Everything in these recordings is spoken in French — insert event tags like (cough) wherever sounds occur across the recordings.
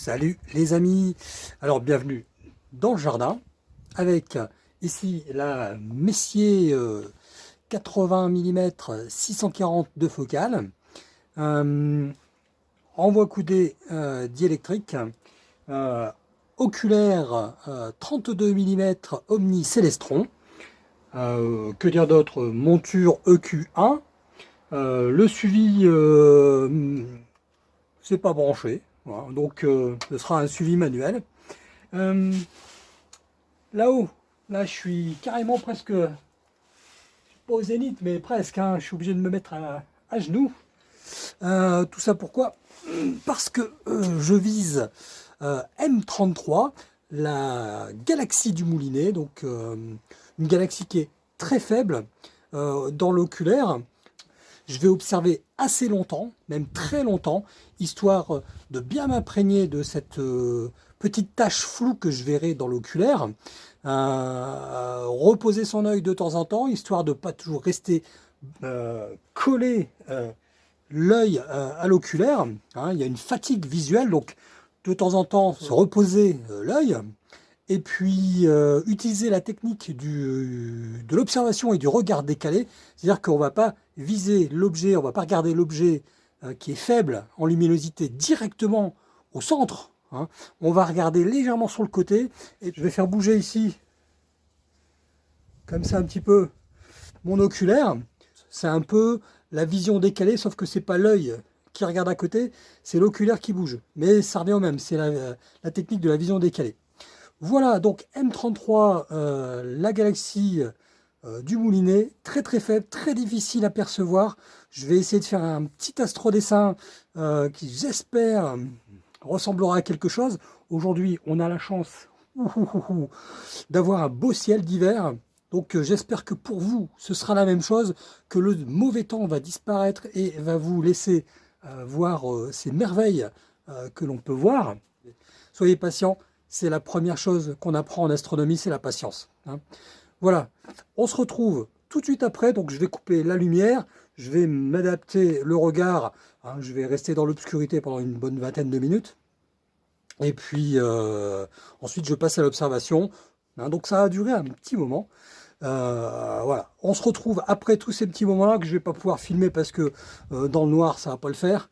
Salut les amis. Alors bienvenue dans le jardin avec ici la Messier 80 mm 640 de focale. Euh, envoi coudé euh, diélectrique euh, oculaire 32 mm Omni Celestron que dire d'autre? Monture EQ1 le suivi c'est pas branché donc euh, ce sera un suivi manuel. Euh, là-haut, là je suis carrément presque, pas au zénith, mais presque, hein, je suis obligé de me mettre à, genoux. Euh, tout ça pourquoi? Parce que je vise M33, la galaxie du Moulinet, donc une galaxie qui est très faible dans l'oculaire, je vais observer assez longtemps, même très longtemps, histoire euh, de bien m'imprégner de cette euh, petite tache floue que je verrai dans l'oculaire. Euh, reposer son œil de temps en temps, histoire de ne pas toujours rester collé l'œil à l'oculaire. Hein. il y a une fatigue visuelle, donc de temps en temps se reposer l'œil et puis euh, utiliser la technique de l'observation et du regard décalé, c'est-à-dire qu'on ne va pas viser l'objet, on ne va pas regarder l'objet euh, qui est faible en luminosité directement au centre, hein. on va regarder légèrement sur le côté, et je vais faire bouger ici, comme ça un petit peu, mon oculaire, c'est un peu la vision décalée, sauf que c'est pas l'œil qui regarde à côté, c'est l'oculaire qui bouge, mais ça revient au même, c'est la technique de la vision décalée. Voilà, donc M33, euh, la galaxie euh, du Moulinet, très très faible, très difficile à percevoir. Je vais essayer de faire un petit astrodessin euh, qui, j'espère, ressemblera à quelque chose. Aujourd'hui, on a la chance d'avoir un beau ciel d'hiver. Donc j'espère que pour vous, ce sera la même chose, que le mauvais temps va disparaître et va vous laisser voir ces merveilles que l'on peut voir. Soyez patients, c'est la première chose qu'on apprend en astronomie, c'est la patience. Hein. Voilà, on se retrouve tout de suite après, donc je vais couper la lumière, je vais m'adapter le regard, hein. je vais rester dans l'obscurité pendant une bonne vingtaine de minutes, et puis euh, ensuite je passe à l'observation, hein. donc ça va durer un petit moment. Euh, voilà, on se retrouve après tous ces petits moments-là que je ne vais pas pouvoir filmer parce que euh, dans le noir ça va pas le faire.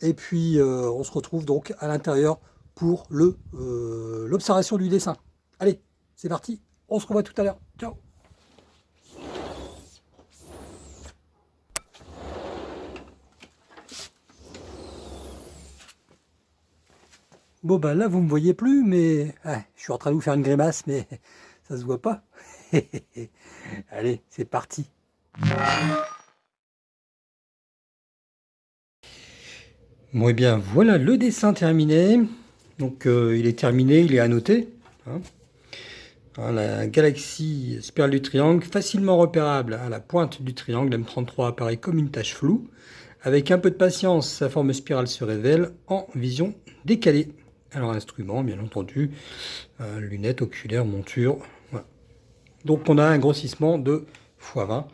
et puis on se retrouve donc à l'intérieur pour euh, l'observation du dessin. Allez, c'est parti, on se revoit tout à l'heure. Ciao Bon ben là vous me voyez plus mais ah, je suis en train de vous faire une grimace mais (laughs) ça se voit pas. (laughs) Allez c'est parti. Bon et eh bien voilà le dessin terminé. Donc euh, il est terminé, il est annoté. Hein. Hein, la galaxie spirale du triangle, facilement repérable à la pointe du triangle, M33 apparaît comme une tache floue. Avec un peu de patience, sa forme spirale se révèle en vision décalée. Alors instrument, bien entendu, euh, lunettes, oculaires, monture. Donc on a un grossissement de x20.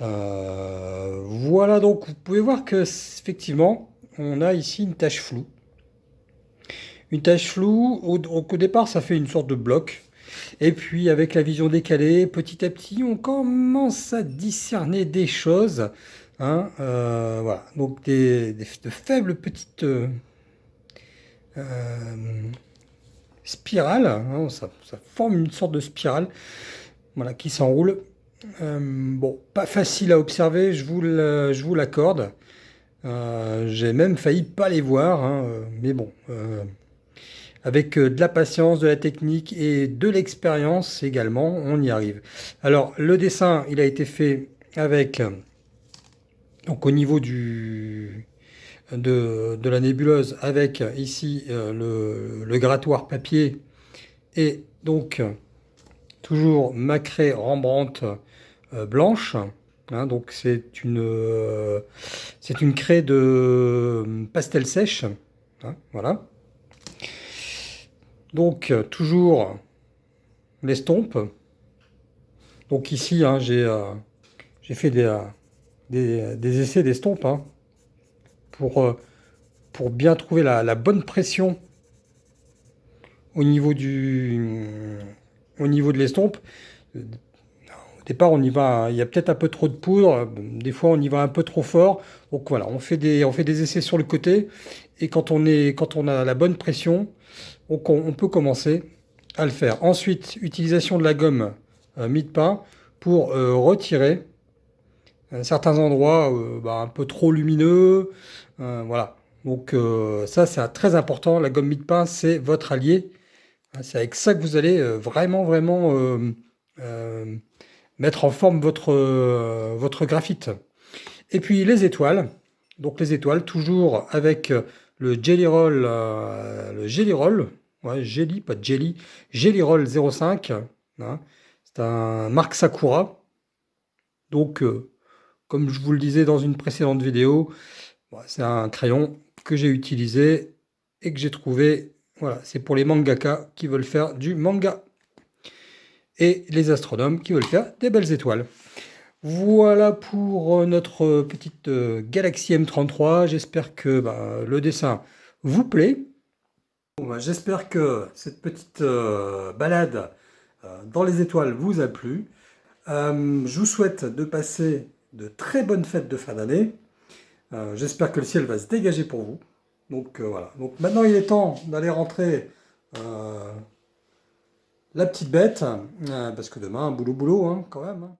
Euh, voilà, donc vous pouvez voir que effectivement, on a ici une tache floue une tache floue. Au, départ, ça fait une sorte de bloc. Et puis, avec la vision décalée, petit à petit, on commence à discerner des choses. Hein, euh, voilà, donc des, de faibles petites euh, euh, spirales. Hein, ça, forme une sorte de spirale voilà, qui s'enroule. bon, pas facile à observer, je vous l'accorde. J'ai même failli pas les voir, hein, mais bon, avec euh, de la patience, de la technique et de l'expérience également, on y arrive. Alors, le dessin, il a été fait avec, donc au niveau du, de, la nébuleuse, avec ici euh, le, grattoir papier et donc toujours ma craie Rembrandt euh, blanche. Hein, donc c'est une, c'est une craie de pastel sèche. Hein, voilà. Donc, euh, toujours l'estompe. Donc ici, hein, euh, j'ai fait des, euh, essais d'estompe hein, pour pour bien trouver la, bonne pression au niveau, du, au niveau de l'estompe. Au départ, on y va, il y a peut-être un peu trop de poudre, des fois on y va un peu trop fort. Donc voilà, on fait des, essais sur le côté, et quand on, est, quand a la bonne pression, on, peut commencer à le faire. Ensuite, utilisation de la gomme euh, mie-de-pain pour euh, retirer certains endroits euh, bah, un peu trop lumineux. voilà. Donc ça, c'est très important. La gomme mie-de-pain, c'est votre allié. C'est avec ça que vous allez vraiment, vraiment mettre en forme votre, votre graphite. Et puis les étoiles. Donc les étoiles, toujours avec le Jelly Roll, le Jelly Roll, ouais, Jelly, pas Jelly, Jelly Roll 05. Hein. C'est un Mark Sakura. Donc, euh, comme je vous le disais dans une précédente vidéo, c'est un crayon que j'ai utilisé et que j'ai trouvé. Voilà, c'est pour les mangaka qui veulent faire du manga. Les astronomes qui veulent faire des belles étoiles. Voilà pour euh, notre petite euh, Galaxy M33. J'espère que bah, le dessin vous plaît. Bah, j'espère que cette petite balade euh, dans les étoiles vous a plu. Je vous souhaite de passer de très bonnes fêtes de fin d'année. J'espère que le ciel va se dégager pour vous. Donc voilà. Donc maintenant il est temps d'aller rentrer la petite bête, parce que demain, boulot boulot hein, quand même. Hein.